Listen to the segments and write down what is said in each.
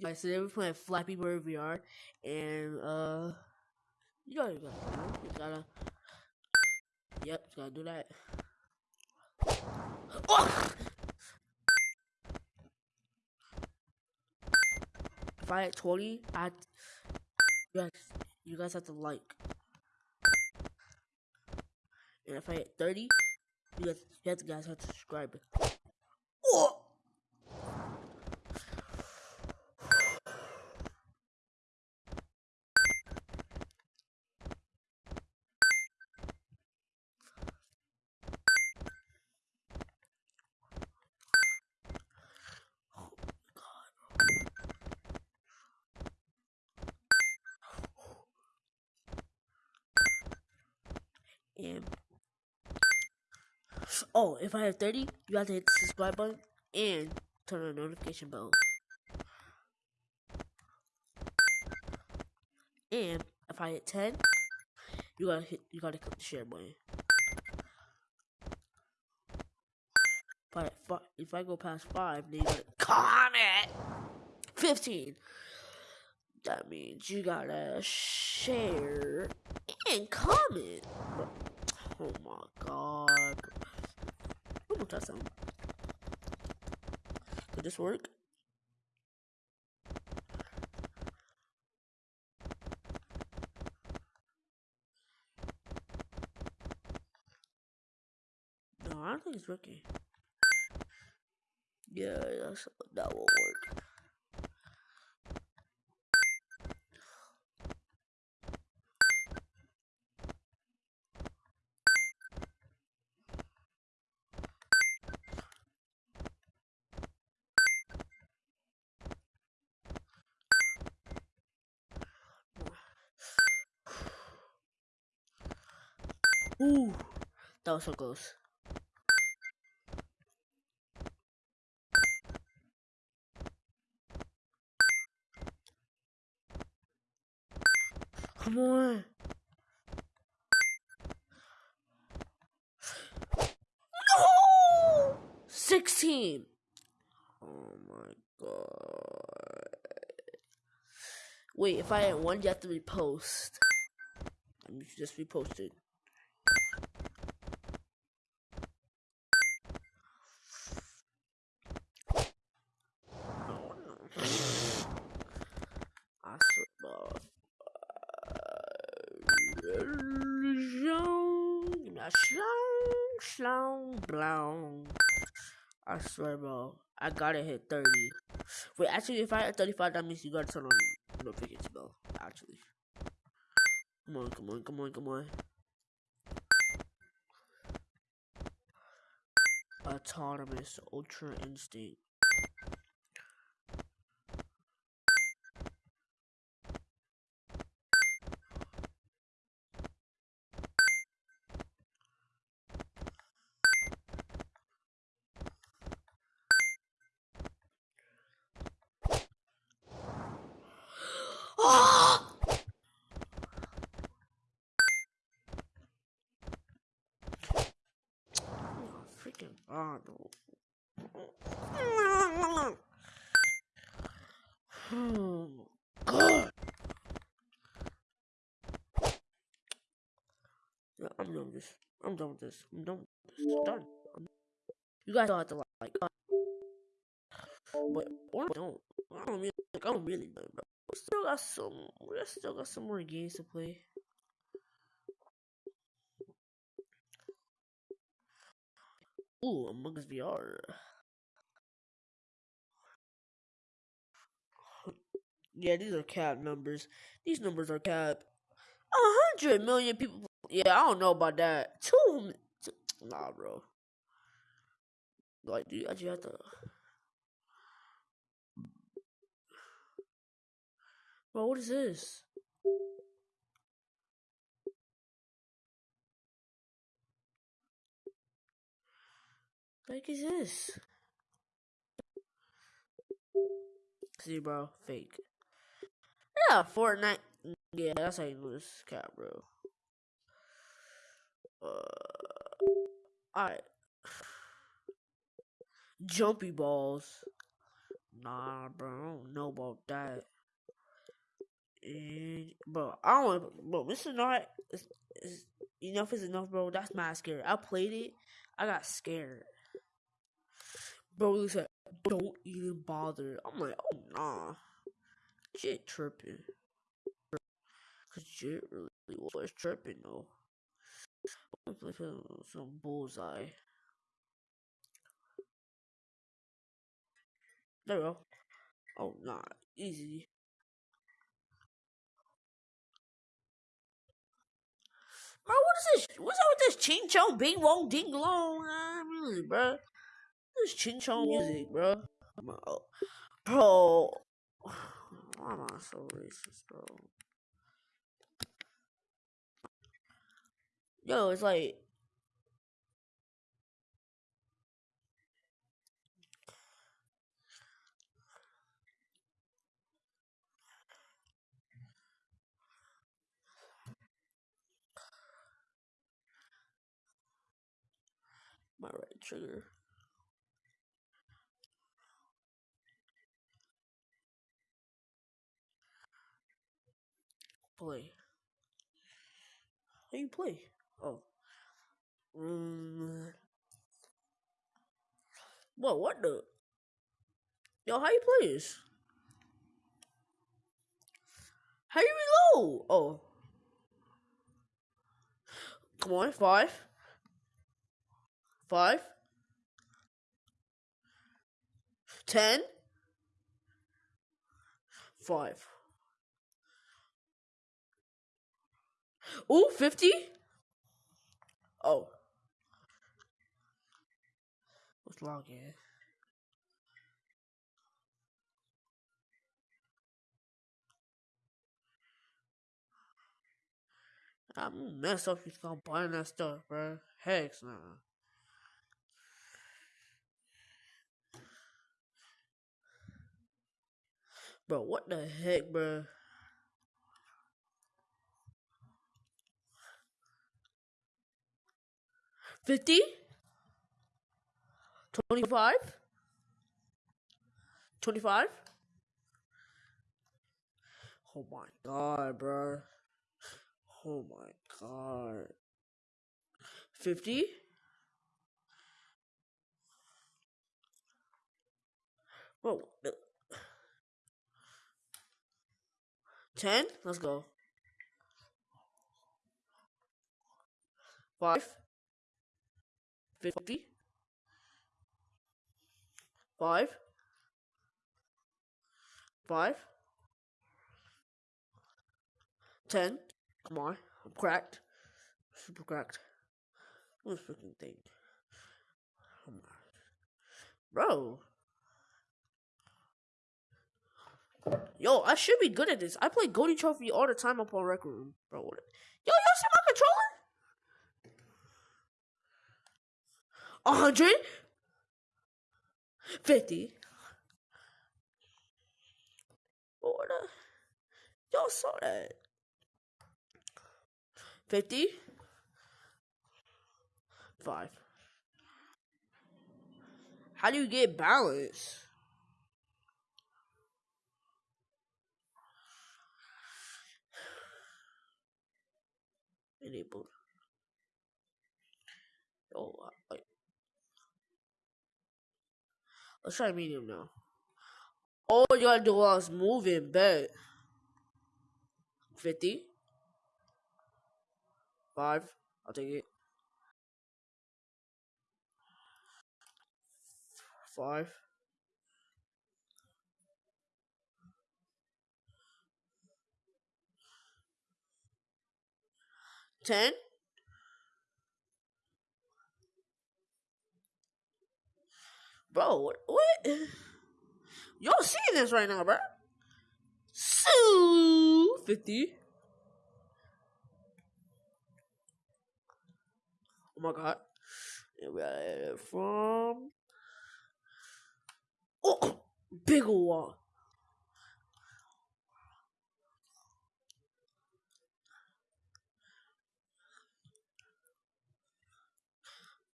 guys, today we're playing Flappy Bird VR, and uh, you know you gotta, you gotta, yep, you gotta do that. Oh! If I hit 20, I, you guys, you guys have to like. And if I hit 30, you guys, you guys have to subscribe. Oh! And oh, if I have 30, you have to hit the subscribe button and turn on the notification bell. And if I hit 10, you gotta hit, you gotta click the share button. But if I go past five, then you gotta comment. 15. That means you gotta share and comment. Oh my god. More time. Could this work? No, I don't think it's working. Yeah, that's, that will work. Ooh, that was so close. Come on. No! 16. Oh my god. Wait, if I had one, you have to repost. Me just repost it. slow, blow. I swear, bro. I gotta hit 30. Wait, actually, if I hit 35, that means you gotta turn on notifications bell. Actually. Come on, come on, come on, come on. Autonomous Ultra Instinct. freaking god. Yeah, I'm done with this. I'm done with this. I'm done with this. I'm done. I'm... You guys don't have to like. Uh, but or don't. I don't really. Like, I'm really done, bro. We still got some. We still got some more games to play. Ooh, Among Us VR. Yeah, these are cap numbers. These numbers are cap. A hundred million people. Yeah, I don't know about that. Two. Nah, bro. Like, do you actually have to? Bro, what is this? Like is this? See, bro, fake. Yeah, Fortnite. Yeah, that's how you lose cat, bro. Uh, alright. Jumpy balls. nah, bro. I don't know about that. And, bro, I don't bro. Mr. Not, is, is, enough is enough, bro. That's my scary. I played it. I got scared. Bro, he said, don't even bother. I'm like, oh, nah. Shit tripping. Cause shit really was tripping, though. I'm play some bullseye. There we go. Oh, nah. Easy. Bro, what is this? What's up with this ching chong bing wong ding long uh, music, bro? This ching chong music, bro. Bro, why am I so racist, bro? Yo, it's like my right trigger. Play. How you play? Oh. Mm. What? What the? Yo, how you play this? How you reload? Oh. Come on, five. Five. Ten. Five. Ooh, 50? Oh. Let's log in. I'm messed up if you buying that stuff, bro. Heck nah. Bro, what the heck, bro? Fifty? Twenty-five? Twenty-five? Oh my god, bro. Oh my god. 50? Whoa. 10? Let's go. 5? 50? 5? 5? 10? Come on. I'm cracked. Super cracked. This freaking thing? Come on. Bro. Yo, I should be good at this. I play Goldie Trophy all the time up on Rec Room. Bro? Yo, you see my controller? A hundred? Fifty? What? Uh, y'all saw that. 50 5 how do you get balance enabled oh wait. Let's try medium now all you gotta do is moving bet 50 Five. I'll take it. Five. Ten. Bro, what? Y'all seeing this right now, bro? So 50. Oh my god. And we from Oh big one.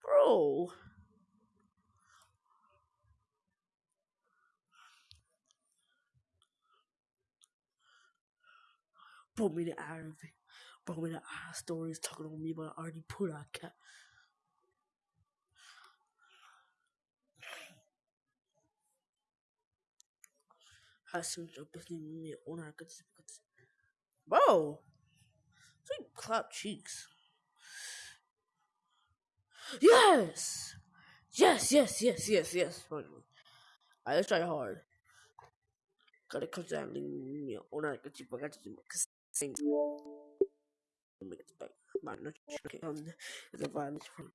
Bro. Bro me it out of me out of stories talking on me, but I already put out cat. Hasım me ona Bro, so you clap cheeks. Yes, yes, yes, yes, yes, yes. Alright, let's try hard. Gotta come down, me ona kasi pagkat kasi sing. Make it back. Man, not okay. Um, the violence from.